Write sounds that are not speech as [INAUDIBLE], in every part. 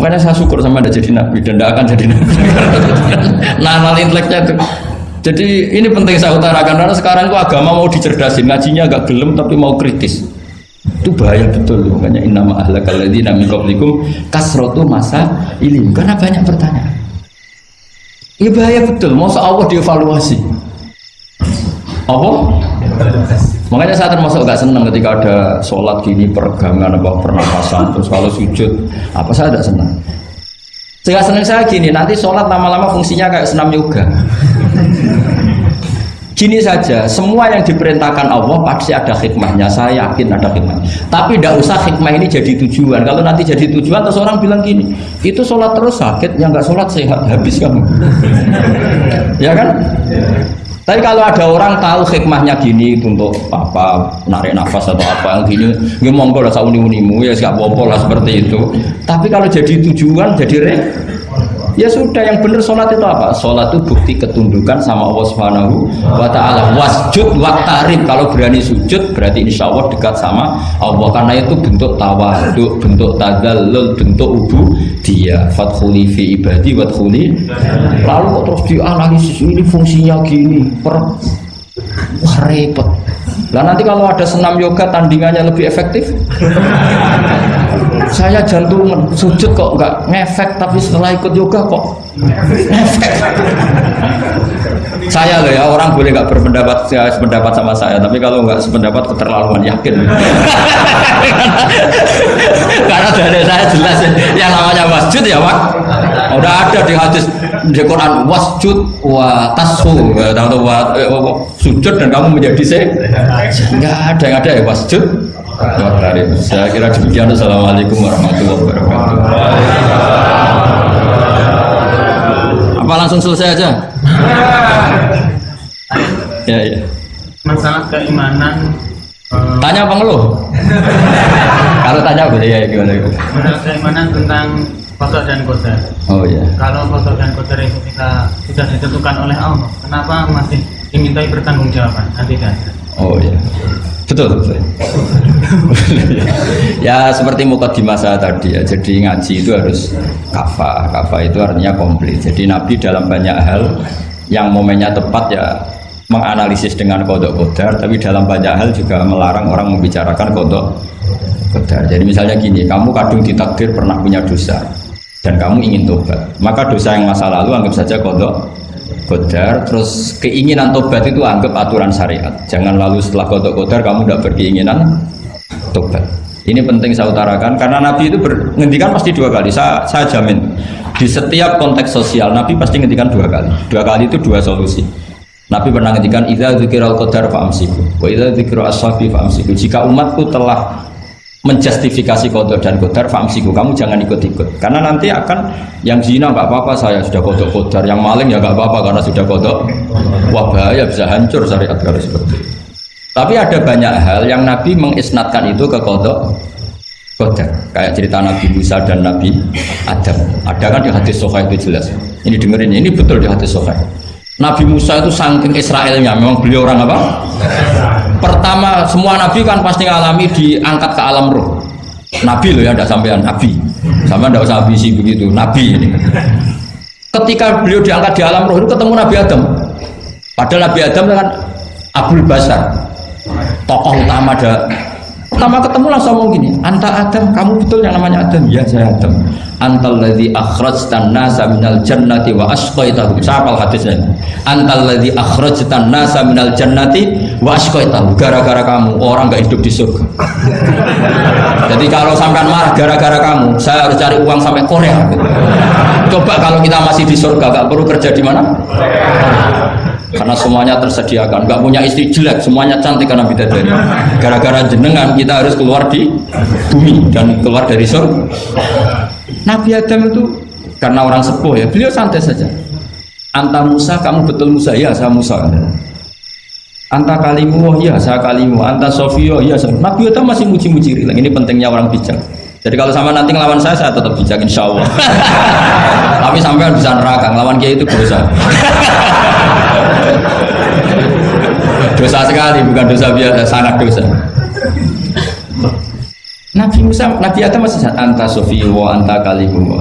Makanya saya syukur sama anda jadi nabi dan tidak akan jadi nabi. [LAUGHS] nah, hal inteleknya itu. Jadi ini penting saya utarakan karena sekarang itu agama mau dicerdasin, ngajinya agak gelem tapi mau kritis. Itu bahaya betul makanya innama ahlakal ladzina min qablikum kasratu masa ilim karena banyak pertanyaan. Ini bahaya betul, mau Allah dievaluasi. Apa? Makanya saya termasuk gak senang ketika ada sholat gini peregangan apa pernapasan terus kalau sujud apa saya tidak senang. Saya senang saya gini nanti sholat lama-lama fungsinya kayak senam yoga. Gini saja, semua yang diperintahkan Allah pasti ada hikmahnya. Saya yakin ada hikmah. Tapi tidak usah hikmah ini jadi tujuan. Kalau nanti jadi tujuan, terus orang bilang gini, itu sholat terus sakit, yang nggak sholat sehat habis kamu. [LAUGHS] ya kan? Tapi kalau ada orang tahu hikmahnya gini untuk apa narik nafas atau apa yang gini, nggak monggo lah sauni unimu ya nggak apa lah seperti itu. Tapi kalau jadi tujuan, jadi re, Ya sudah yang benar sholat itu apa? Sholat itu bukti ketundukan sama Allah Subhanahu wa taala. Wasjud waktarib kalau berani sujud berarti insya Allah dekat sama Allah. Karena itu bentuk tawaduk, bentuk tadallul, bentuk ubu dia. Fathuli fi ibadi wadkhuli lalu kok terus dianalisis ini fungsinya gini. Per wah repot lah nanti kalau ada senam yoga tandingannya lebih efektif? [LAUGHS] Saya jantungan sujud kok nggak ngefek tapi setelah ikut yoga kok ngefek saya loh ya orang boleh nggak berpendapat ya, sependapat sama saya tapi kalau nggak sependapat keterlaluan yakin. [LAUGHS] Karena dari saya jelas yang namanya masjid ya pak. Udah ada di hadis di Quran wasjud wa tasu atau wa, eh, sujud dan kamu menjadi se. Nggak ada yang ada ya wasjud. Saya kira demikian. Assalamualaikum warahmatullahi wabarakatuh. Apa langsung selesai aja? ya ya. Masalah keimanan. eh, Tanya apa ngeluh? Kalau tanya apa ya gimana? masalah keimanan tentang kodok dan kodar. Oh ya. Kalau kodok dan kodar itu kita sudah ditentukan oleh Allah, kenapa masih dimintai pertanggungjawaban? Kan tidak. Oh ya. Betul, betul. [LAUGHS] ya seperti mukadimah saya tadi ya. Jadi ngaji itu harus kafa. Kafa itu artinya komplit. Jadi Nabi dalam banyak hal yang momennya tepat ya menganalisis dengan kodok kodar, tapi dalam banyak hal juga melarang orang membicarakan kodok kodar. Jadi misalnya gini, kamu kadung ditakdir pernah punya dosa dan kamu ingin tobat, maka dosa yang masa lalu anggap saja kodok kodar terus keinginan tobat itu anggap aturan syariat. Jangan lalu setelah kodok kodar kamu tidak berkeinginan tobat. Ini penting saya utarakan karena Nabi itu menghentikan pasti dua kali. Saya, saya jamin di setiap konteks sosial Nabi pasti menghentikan dua kali. Dua kali itu dua solusi. Nabi pernah menghentikan idza dzikiral qadar fa'amsiku wa idza fa'amsiku. Jika umatku telah menjustifikasi kodok dan kodar famsiku kamu jangan ikut-ikut. Karena nanti akan yang zina nggak apa-apa saya sudah kodok kodar. Yang maling ya nggak apa-apa karena sudah kodok. Wah bahaya bisa hancur syariat kalau seperti itu. Tapi ada banyak hal yang Nabi mengisnatkan itu ke kodok kodar. Kayak cerita Nabi Musa dan Nabi Adam. Ada kan di hadis Sohail itu jelas. Ini dengerin ini betul di hadis Sohail. Nabi Musa itu saking Israelnya. Memang beliau orang apa pertama semua nabi kan pasti ngalami diangkat ke alam roh. Nabi loh ya tidak sampean nabi. Sama tidak usah ambisi begitu nabi ini. Ketika beliau diangkat di alam roh itu ketemu Nabi Adam. Padahal Nabi Adam kan Abdul Basar tokoh utama ada pertama ketemu langsung ngomong gini anta Adam kamu betul yang namanya Adam? Ya saya Adam. Antal ladzi akhrajtan nasa minal jannati wa asqaitahum siapa hadisnya. Antal ladzi akhrajtan nasa minal jannati wa asqaitahum gara-gara kamu orang nggak hidup di surga. Jadi kalau sampean marah gara-gara kamu saya harus cari uang sampai Korea. Coba kalau kita masih di surga nggak perlu kerja di mana? Karena semuanya tersediakan. Nggak punya istri jelek semuanya cantik karena bidadari. Gara-gara jenengan kita harus keluar di bumi dan keluar dari surga. Nabi Adam itu karena orang sepuh ya beliau santai saja. Anta Musa kamu betul Musa? Ya saya Musa Anta kalimu oh ya saya kalimu Anta Sofio ya saya Nabi Adam masih muji-muji ini pentingnya orang bijak jadi kalau sama nanti ngelawan saya, saya tetap bijak insya Allah. [LAUGHS] Tapi sampai bisa neraka, ngelawan dia itu dosa. [LAUGHS] dosa sekali, bukan dosa biasa, sangat dosa. Nabi Musa, Nabi Adam masih anta sofi wa anta kalimullah.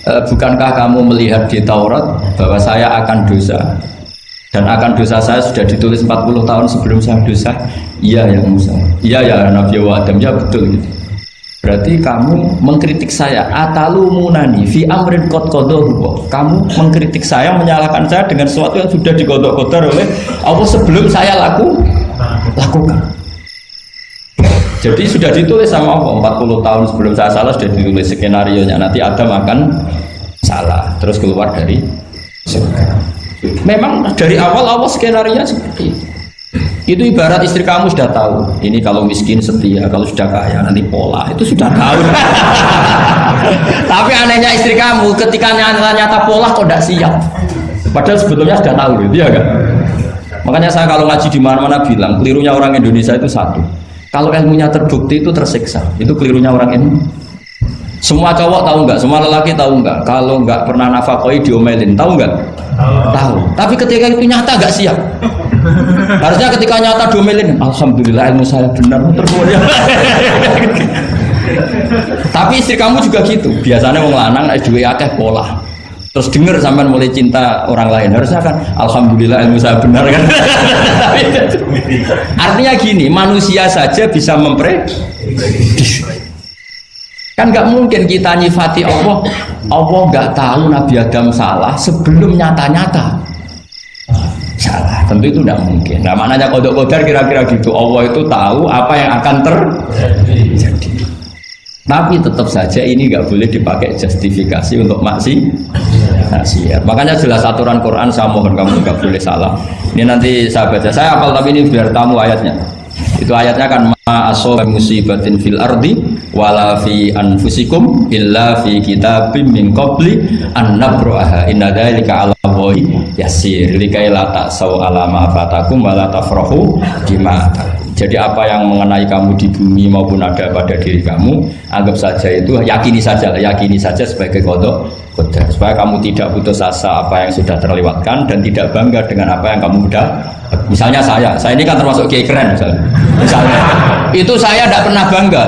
E, bukankah kamu melihat di Taurat bahwa saya akan dosa dan akan dosa saya sudah ditulis 40 tahun sebelum saya dosa? Iya ya Musa. Iya ya Nabi wa Adam ya betul gitu. Berarti kamu mengkritik saya atalu munani fi amrin qad qadahu. Kamu mengkritik saya menyalahkan saya dengan sesuatu yang sudah digodok-godok oleh Allah sebelum saya laku lakukan. Jadi sudah ditulis sama Allah 40 tahun sebelum saya salah sudah ditulis skenario nya nanti Adam akan salah terus keluar dari surga. Memang dari awal Allah skenario seperti itu. Itu ibarat istri kamu sudah tahu. Ini kalau miskin setia, kalau sudah kaya nanti pola. Itu sudah tahu. [LAUGHS] Tapi anehnya istri kamu ketika nyata-nyata pola kok tidak siap. Padahal sebetulnya sudah tahu gitu ya kan. Makanya saya kalau ngaji di mana-mana bilang kelirunya orang Indonesia itu satu kalau ilmunya terbukti itu tersiksa. Itu kelirunya orang ini. Semua cowok tahu nggak? Semua lelaki tahu nggak? Kalau nggak pernah nafakoi diomelin, tahu nggak? Tahu. Tapi ketika itu nyata nggak siap. [LAUGHS] Harusnya ketika nyata diomelin, alhamdulillah ilmu saya benar. Terus [LAUGHS] Tapi istri kamu juga gitu. Biasanya mau lanang dua akeh pola. Terus dengar sampai mulai cinta orang lain. Harusnya kan alhamdulillah ilmu saya benar. [LAUGHS] Kan artinya gini manusia saja bisa memprediksi kan nggak mungkin kita nyifati Allah Allah nggak tahu Nabi Adam salah sebelum nyata-nyata salah tentu itu tidak mungkin nah maknanya kodok kodar kira-kira gitu Allah itu tahu apa yang akan terjadi tapi tetap saja ini nggak boleh dipakai justifikasi untuk maksi maksiat. Makanya jelas aturan Quran saya mohon kamu nggak boleh salah. Ini nanti saya. Saya apal tapi ini biar tamu ayatnya. Itu ayatnya kan ma musibatin fil ardi wala fi anfusikum illa fi kitabim min qabli an nabraha inna dzalika 'ala Allahi yasir. Likai la ta'sau ala ma fatakum wala tafrahu bima jadi apa yang mengenai kamu di bumi maupun ada pada diri kamu, anggap saja itu yakini saja, yakini saja sebagai kodok supaya kamu tidak putus asa apa yang sudah terlewatkan dan tidak bangga dengan apa yang kamu sudah. Misalnya saya, saya ini kan termasuk kiai keren misalnya. Misalnya, itu saya tidak pernah bangga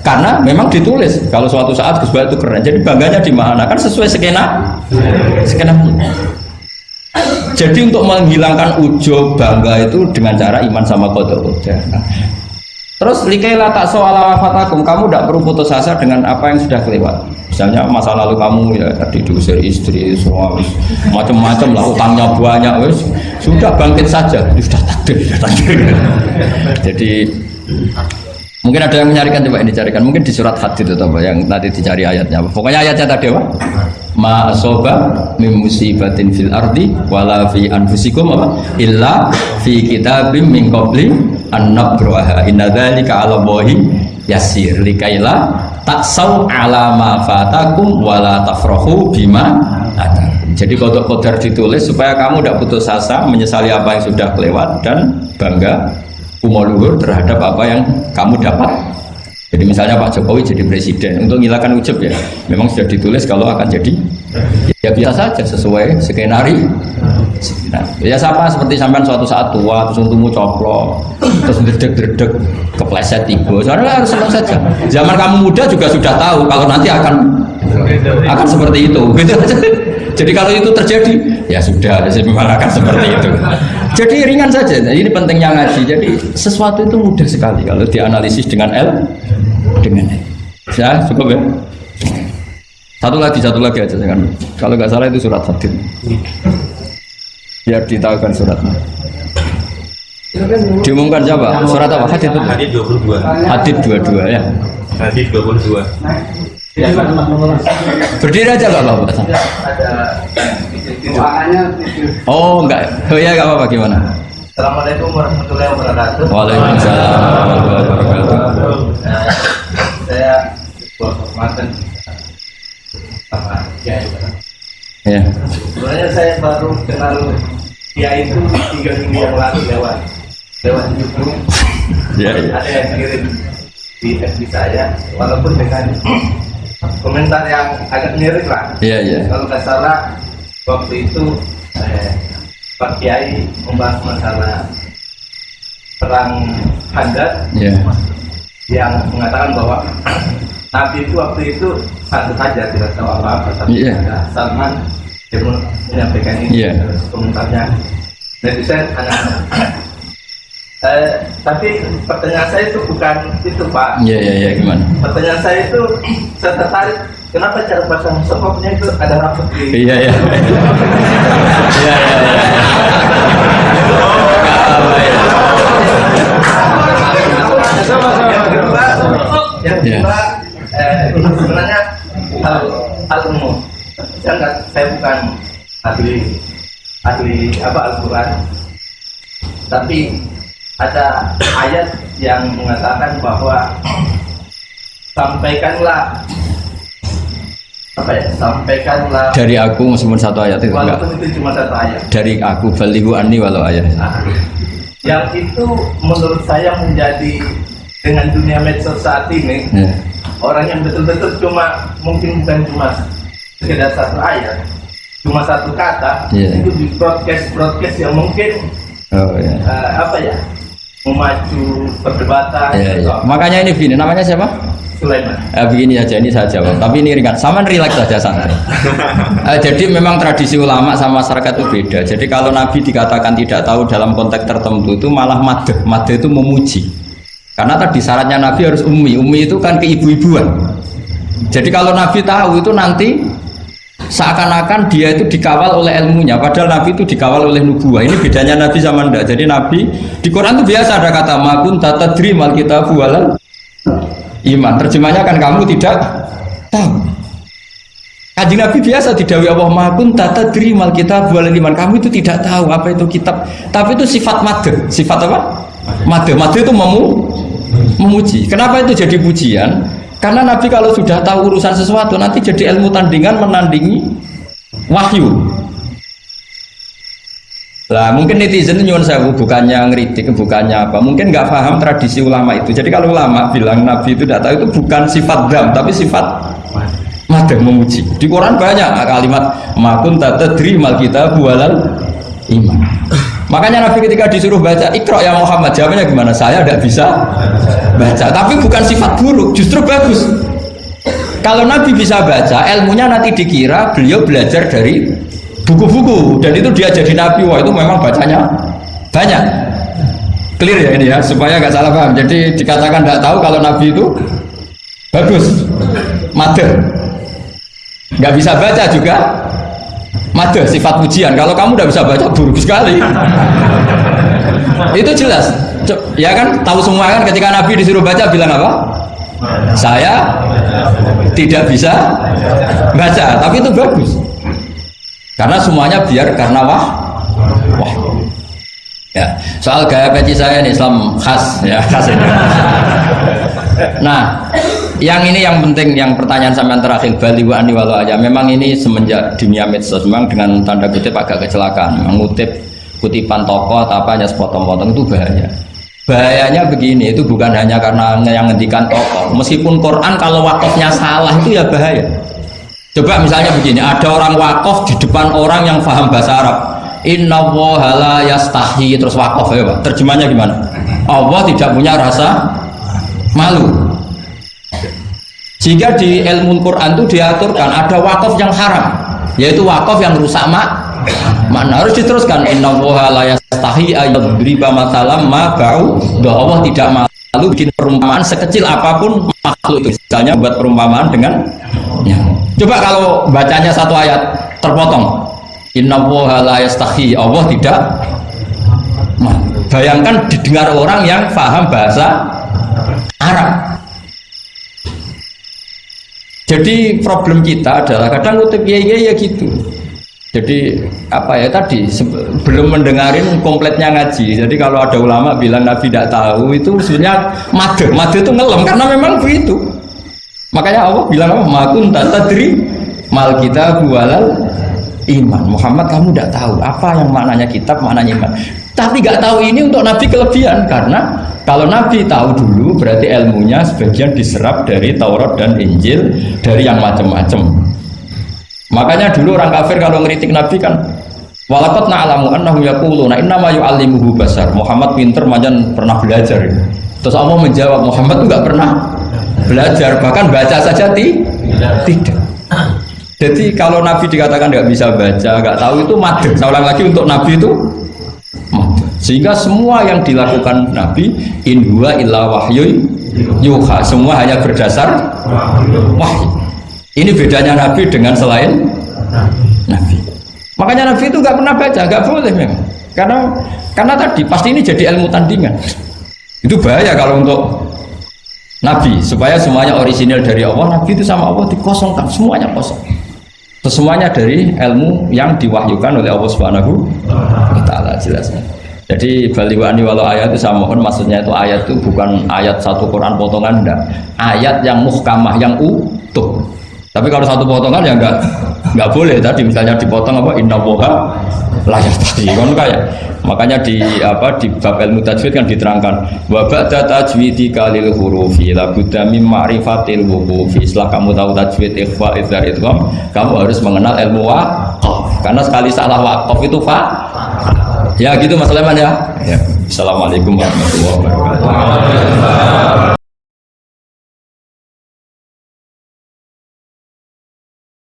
karena memang ditulis kalau suatu saat Gus itu keren. Jadi bangganya di mana? Kan sesuai skena, skena. Jadi untuk menghilangkan ujub bangga itu dengan cara iman sama kodok Terus likaila tak soal fatakum, kamu tidak perlu putus asa dengan apa yang sudah kelewat. Misalnya masa lalu kamu ya tadi diusir istri, semua macam-macam lah, utangnya banyak, wis sudah bangkit saja, sudah takdir, sudah takdir. [LAUGHS] Jadi mungkin ada yang mencarikan coba ini carikan, mungkin di surat hadid itu apa yang nanti dicari ayatnya. Pokoknya ayatnya tadi apa? ma asoba min musibatin fil ardi wala fi anfusikum apa illa fi kitabim min qabli an nabraha inna dzalika 'ala yasir likaila taksau ala ma fatakum wala tafrahu bima. Jadi kodok kodar ditulis supaya kamu tidak putus asa menyesali apa yang sudah kelewat dan bangga umur terhadap apa yang kamu dapat jadi misalnya Pak Jokowi jadi presiden untuk menghilangkan ujub ya, memang sudah ditulis kalau akan jadi ya biasa saja sesuai skenario. Nah, ya sama seperti sampai suatu saat tua terus untukmu coplok terus dredeg-dredeg kepleset tiba. Soalnya harus senang saja. Zaman kamu muda juga sudah tahu kalau nanti akan akan seperti itu. Gitu Jadi kalau itu terjadi, ya sudah, memang akan seperti itu. Jadi ringan saja. Nah, ini pentingnya ngaji. Jadi sesuatu itu mudah sekali. Kalau dianalisis dengan L dengan ya cukup ya? Satu lagi satu lagi aja kan kalau nggak salah itu surat hadid biar ditahukan suratnya. Diumumkan siapa? Surat apa? Hadid itu hadid 22 hadid 22 ya. Hadid 22 berdiri aja nggak apa-apa oh enggak oh ya nggak apa-apa gimana Assalamualaikum warahmatullahi wabarakatuh. Waalaikumsalam warahmatullahi wabarakatuh. saya sama Kiai. Ya. Sebenarnya saya baru kenal Kiai itu tiga minggu yang lalu lewat lewat YouTube. Ya, ya. Ada yang kirim di FB saya, walaupun dengan komentar yang agak mirip lah. Iya, iya. Kalau nggak salah waktu itu eh, Pak Kiai membahas masalah perang Handar. Yeah. yang mengatakan bahwa [CLEARS THROAT] Nabi itu waktu itu satu saja tidak tahu apa-apa tapi Iya. ada Salman yang menyampaikan ini Iya. terus komentarnya netizen tanya eh, tapi pertanyaan saya itu bukan itu Pak Iya iya iya gimana? pertanyaan saya itu saya tertarik kenapa cara pasang sokoknya itu ada rambut di Iya iya. Iya iya. iya. Ya? yang Ya. kedua eh, sebenarnya hal hal umum saya nggak saya bukan ahli ahli apa Al-Quran tapi ada ayat yang mengatakan bahwa sampaikanlah apa ya sampaikanlah Dari aku meskipun satu ayat itu enggak. itu cuma satu ayat Dari aku balihu ani walau ayat. Nah, yang itu menurut saya menjadi dengan dunia medsos saat ini Ya. orang yang betul-betul cuma mungkin bukan cuma sekedar satu ayat cuma satu kata Iya. itu di broadcast broadcast yang mungkin Oh ya. eh, apa ya memacu perdebatan Ya, ya. Makanya ini begini, namanya siapa? Sulaiman Eh, begini saja, ini saya jawab. Tapi ini ringan. Sama relax saja santai. Eh, jadi memang tradisi ulama sama masyarakat itu beda. Jadi kalau Nabi dikatakan tidak tahu dalam konteks tertentu itu malah madeh. Madeh itu memuji. Karena tadi syaratnya Nabi harus ummi. Ummi itu kan keibu-ibuan. Jadi kalau Nabi tahu itu nanti seakan-akan dia itu dikawal oleh ilmunya padahal Nabi itu dikawal oleh nubuah. Ini bedanya Nabi sama ndak. Jadi Nabi di Quran itu biasa ada kata makun tata mal kita bualan iman. Terjemahnya kan kamu tidak tahu. Kanjeng Nabi biasa didawi Allah makun tata mal kita bualan iman. Kamu itu tidak tahu apa itu kitab. Tapi itu sifat made sifat apa? Made made itu memu memuji. Kenapa itu jadi pujian karena Nabi kalau sudah tahu urusan sesuatu nanti jadi ilmu tandingan menandingi wahyu. Lah mungkin netizen nyuwun sewu bukannya ngeritik bukannya apa. Mungkin nggak paham tradisi ulama itu. Jadi kalau ulama bilang nabi itu tidak tahu itu bukan sifat dam tapi sifat madem memuji. Di Quran banyak kalimat makun tatadri mal kita bualan iman. Makanya nabi ketika disuruh baca ikro ya Muhammad jawabnya gimana? Saya tidak bisa baca tapi bukan sifat buruk justru bagus. Kalau nabi bisa baca ilmunya nanti dikira beliau belajar dari buku-buku dan itu dia jadi nabi. Wah itu memang bacanya banyak. Clear ya ini ya supaya nggak salah paham. Jadi dikatakan tidak tahu kalau nabi itu bagus mater nggak bisa baca juga mater sifat pujian. Kalau kamu udah bisa baca buruk sekali itu jelas. Ya kan? Tahu semua kan? Ketika nabi disuruh baca bilang apa? Saya tidak bisa baca. Tapi itu bagus. Karena semuanya biar karena wah wah. Ya soal gaya peci saya ini Islam khas ya khas ini. Nah yang ini yang penting yang pertanyaan sampean terakhir bali wa ani walau aja. Memang ini semenjak dunia medsos memang dengan tanda kutip agak kecelakaan. Mengutip kutipan tokoh atau apa hanya sepotong-potong itu bahaya bahayanya begini itu bukan hanya karena yang ngendikan tokoh meskipun Quran kalau wakafnya salah itu ya bahaya Coba misalnya begini, ada orang wakaf di depan orang yang paham bahasa Arab. Inna la yastahi terus wakaf ya Pak. Terjemahnya gimana? Allah tidak punya rasa malu. Sehingga di ilmu Quran itu diaturkan ada wakaf yang haram, yaitu wakaf yang rusak mak makna harus diteruskan. Inna la yastahi ayyadriba matalam ma ba'u. Allah tidak malu bikin perumpamaan sekecil apa pun makhluk itu. Misalnya buat perumpamaan dengan ya. coba kalau bacanya satu ayat terpotong. Inna la yastahi Allah tidak malu. bayangkan didengar orang yang paham bahasa Arab. Jadi problem kita adalah kadang ngutip ya ya ya gitu jadi apa ya tadi belum mendengarin kompletnya ngaji. Jadi kalau ada ulama bilang nabi tidak tahu itu sebenarnya made made itu ngelem karena memang begitu. Makanya Allah bilang apa? Makun tadri mal kita bualal iman. Muhammad kamu tidak tahu. Apa yang maknanya kitab maknanya iman? Tapi nggak tahu ini untuk nabi kelebihan. Karena kalau nabi tahu dulu berarti ilmunya sebagian diserap dari Taurat dan Injil dari yang macam-macam Makanya dulu orang kafir kalau ngeritik Nabi kan Walakot na'alamu annahu yaquluna innama yu'allimuhu basar Muhammad pinter majan pernah belajar Terus Allah menjawab Muhammad itu nggak pernah belajar, bahkan baca saja ti tidak. Jadi kalau Nabi dikatakan nggak bisa baca, nggak tahu itu madem. Saya lagi untuk Nabi itu. Sehingga semua yang dilakukan Nabi in huwa illa wahyu yuha. Semua hanya berdasar wahyu. Ini bedanya Nabi dengan selain Nabi. Makanya Nabi itu nggak pernah baca, nggak boleh memang. Karena karena tadi pasti ini jadi ilmu tandingan. Itu bahaya kalau untuk Nabi supaya semuanya orisinil dari Allah. Nabi itu sama Allah dikosongkan semuanya kosong. Semuanya dari ilmu yang diwahyukan oleh Allah Subhanahu wa taala jelasnya. Jadi baliwani walau ayat itu saya mohon maksudnya itu ayat itu bukan ayat satu Quran potongan enggak. Ayat yang muhkamah yang utuh. Tapi kalau satu potongan ya enggak enggak boleh. Tadi misalnya dipotong apa inna woha layak tadi. Kan kayak makanya di apa di bab ilmu tajwid kan diterangkan wa ba'da tajwidi kalil hurufi la budda mim ma'rifatil wuqufi. Setelah kamu tahu tajwid ikhfa idzar idgham kamu harus mengenal ilmu waqaf karena sekali salah waqaf itu fa ya gitu Mas Leman ya. ya. Assalamualaikum warahmatullahi wabarakatuh